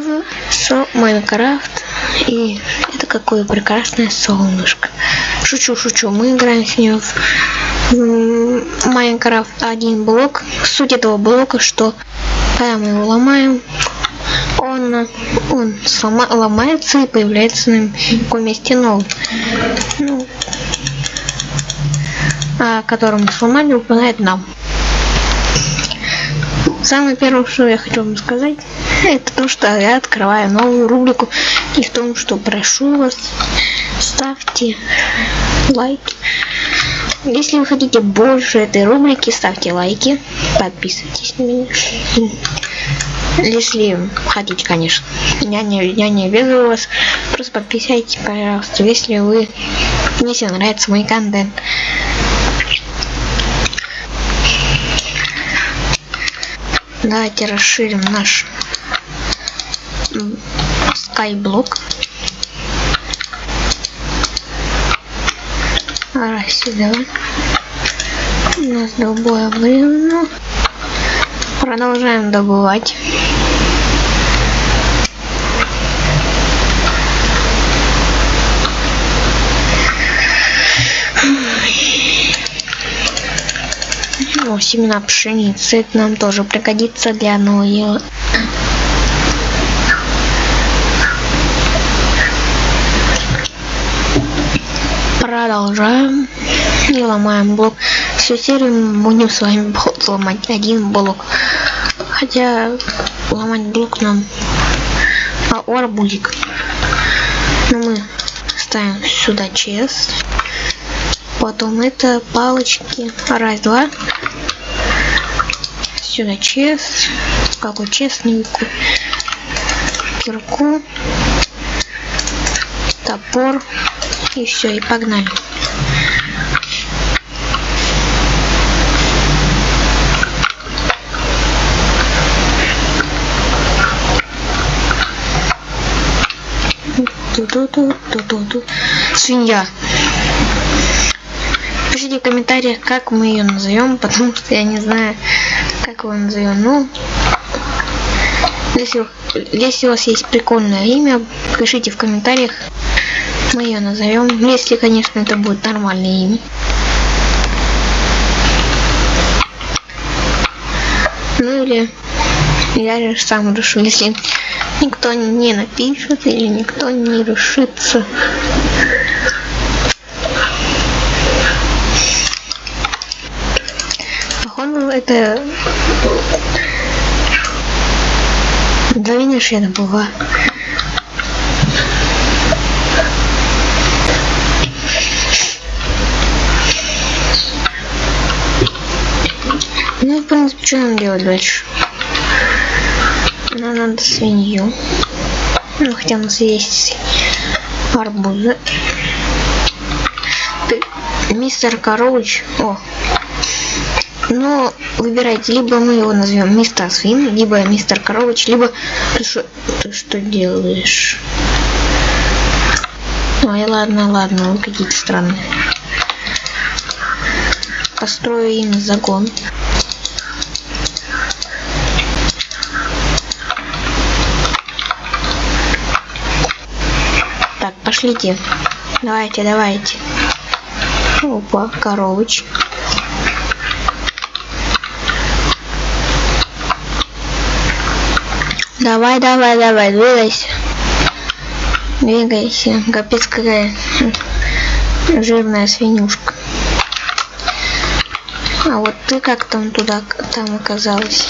в Майнкрафт. И это какое прекрасное солнышко. Шучу, шучу. Мы играем с ним в Майнкрафт один блок. Суть этого блока, что когда мы его ломаем, он, он слома, ломается и появляется на каком месте новый. Ну, который мы сломали, выполняет нам. Самое первое, что я хочу вам сказать, это то, что я открываю новую рубрику. И в том, что прошу вас, ставьте лайки. Если вы хотите больше этой рубрики, ставьте лайки, подписывайтесь на меня. Если хотите, конечно. Я не, я не обязываю вас. Просто подписывайтесь, пожалуйста, если вы если нравится мой контент. Давайте расширим наш скайблок. Сюда. У нас долбое время. Продолжаем добывать. О, семена пшеницы. Нам тоже пригодится для нового Продолжаем. И ломаем блок. Всю серию будем с вами ломать один блок. Хотя ломать блок нам а арбузик. Но мы ставим сюда чест. Потом это палочки. Раз, два сюда чест. Какой честненький. Кирку. Топор. И все, и погнали. Свинья. Пишите в комментариях, как мы ее назовем, потому что я не знаю, как его назовем. Ну, если, если у вас есть прикольное имя, пишите в комментариях. Мы ее назовем. Если, конечно, это будет нормальное имя. Ну или я же сам решу, если никто не напишет или никто не решится. это мгновение шея была. Ну, в принципе, что нам делать дальше? Нам надо свинью. Ну, хотя у нас есть арбузы. Ты, мистер Корович. О, но выбирайте, либо мы его назовем мистер Свин, либо мистер Корович, либо ты что, ты что делаешь? Ой, ладно, ладно, вы какие-то странные. Построю им загон. Так, пошлите. Давайте, давайте. Опа, коровочка. Давай, давай, давай, двигайся. Двигайся. Капец какая жирная свинюшка. А вот ты как там туда там оказалась?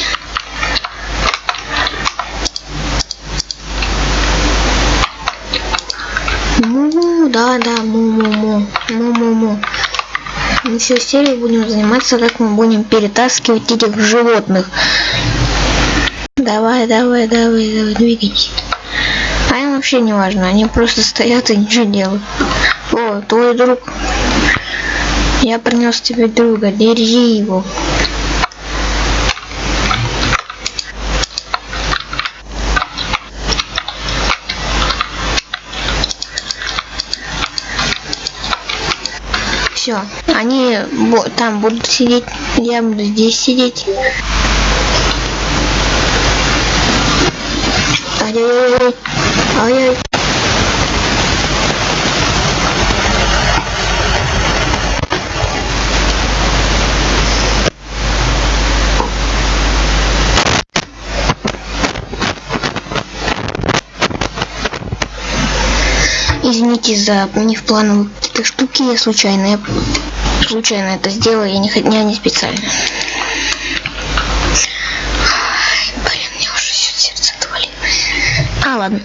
Му, да, да, му-му-му, му-му-му. Мы всю серию будем заниматься, как мы будем перетаскивать этих животных. Давай, давай, давай, давай, двигайтесь. А им вообще не важно, они просто стоят и ничего делают. О, твой друг. Я принес тебе друга, держи его. Все, они там будут сидеть, я буду здесь сидеть. Ай-яй-яй. Ай-яй. Извините за невплановые какие-то штуки, я случайно, я случайно это сделала, я не, я не специально. Ай, Блин, мне уже все сердце отвалило. А, ладно.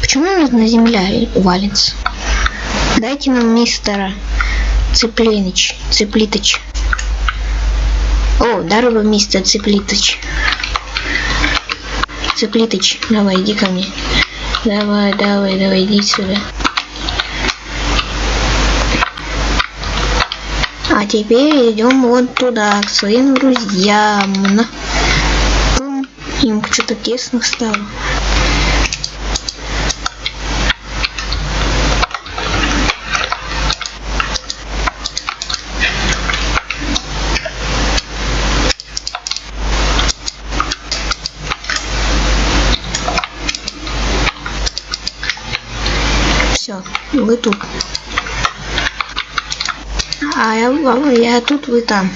Почему на земля валится? Дайте нам мистера Цыпленыч, Цыплитыч. О, здорово, мистер Цыплитыч. Цыплитыч, давай, иди ко мне. Давай, давай, давай, иди сюда. А теперь идем вот туда, к своим друзьям. Им что-то тесно стало. Все, вы тут. А я, я тут, вы там.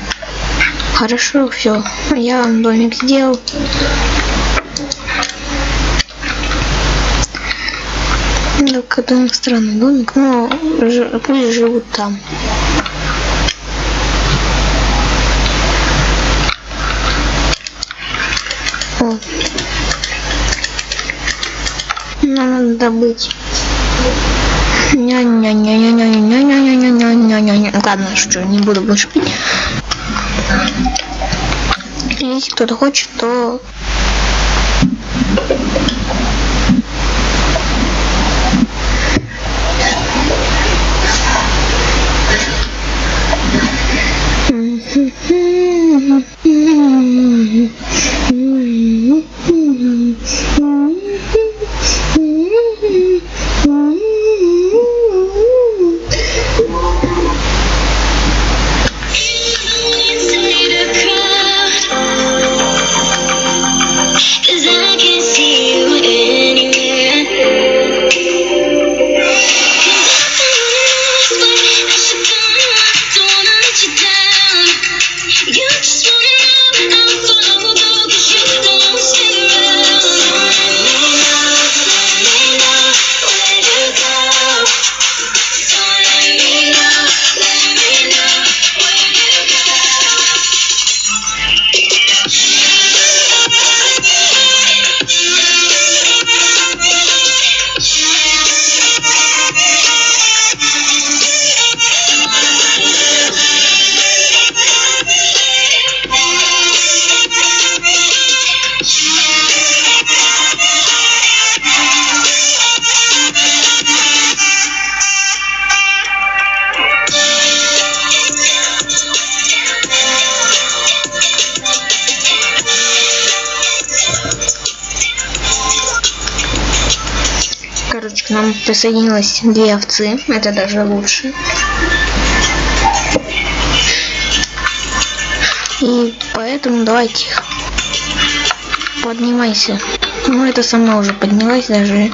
Хорошо, все. Я вам домик сделал. Ну, какой странный домик, но пусть живут там. О. Нам надо добыть. Ладно, шучу, не буду больше пить. Если кто-то хочет, то присоединилось две овцы. Это даже лучше. И поэтому давайте поднимайся. Ну, это сама уже поднялась даже.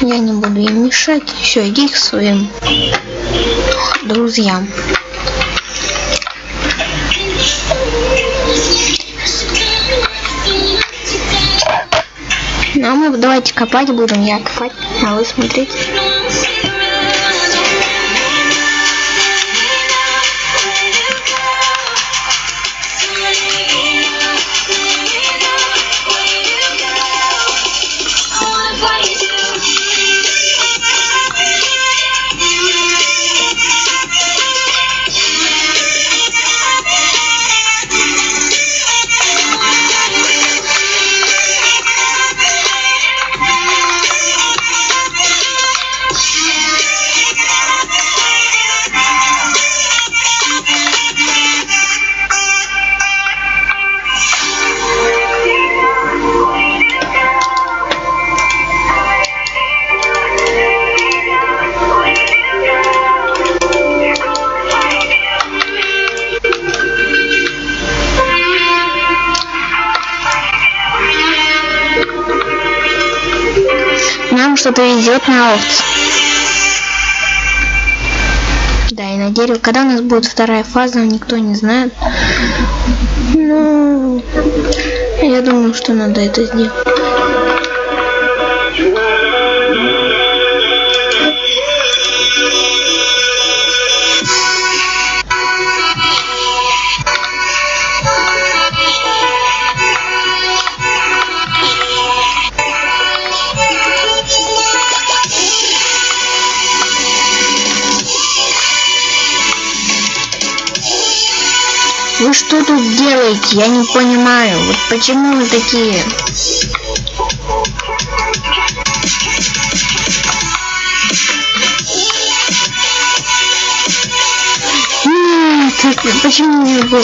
Я не буду им мешать. Все, иди к своим друзьям. Давайте копать будем. Я копать, а вы смотреть. Что-то везет на овц. Да, и на дерево. Когда у нас будет вторая фаза, никто не знает. Ну, я думаю, что надо это сделать. Вы что тут делаете? Я не понимаю. Вот почему вы такие? Почему не было?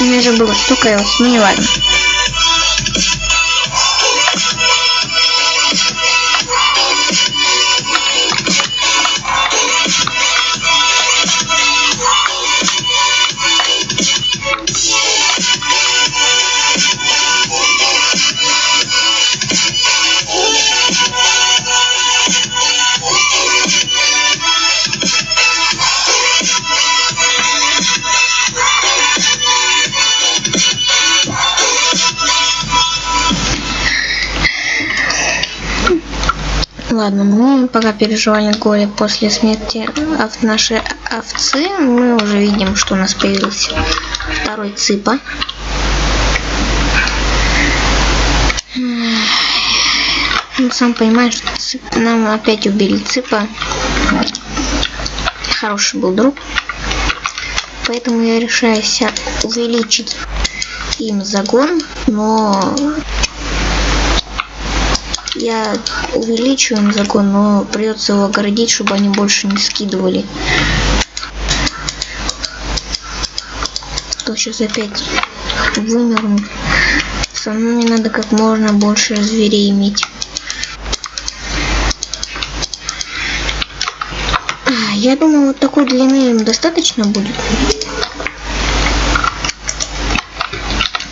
У меня же было столько, ну не ладно. Ладно, мы пока переживали горе после смерти ов- нашей овцы, мы уже видим, что у нас появился второй цыпа. Ну, сам понимаешь, цып- нам опять убили цыпа. Хороший был друг. Поэтому я решаюсь увеличить им загон, но я увеличу им загон, но придется его огородить, чтобы они больше не скидывали. То сейчас опять вымернут. Самому мне надо как можно больше зверей иметь. А, Я думаю, вот такой длины им достаточно будет.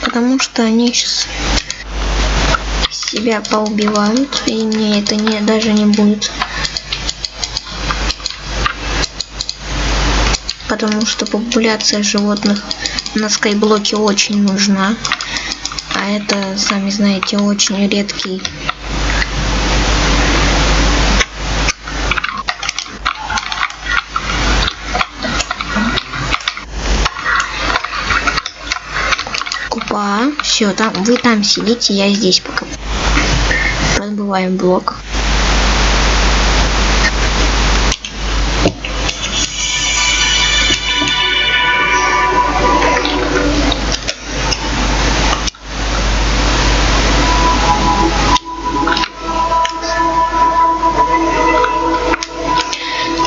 Потому что они сейчас себя поубивают, и мне это не, даже не будет. Потому что популяция животных на скайблоке очень нужна. А это, сами знаете, очень редкий Купа. Все, там вы там сидите, я здесь пока. Подбываем блок.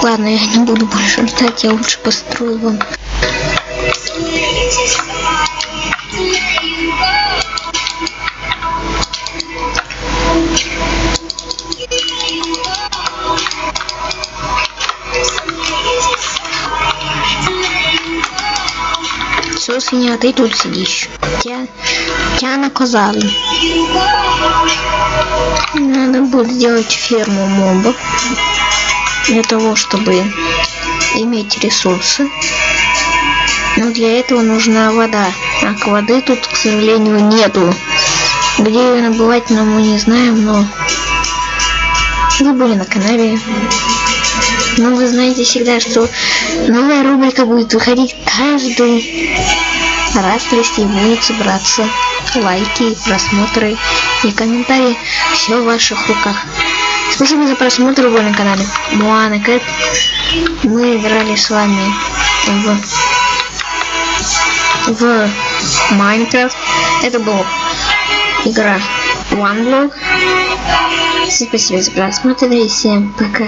Ладно, я не буду больше ждать, я лучше построю вам Все, свинья, ты тут сидишь. Тебя, наказали. Надо будет сделать ферму мобов. Для того, чтобы иметь ресурсы. Но для этого нужна вода. А воды тут, к сожалению, нету. Где ее набывать, но мы не знаем, но вы были на канале. Но вы знаете всегда, что новая рубрика будет выходить каждый раз, если будет собраться лайки, просмотры и комментарии. Все в ваших руках. Спасибо за просмотр вы на канале Моана Кэт. Мы играли с вами в в Майнкрафт. Это была игра OneBlock. Спасибо за просмотр и всем пока.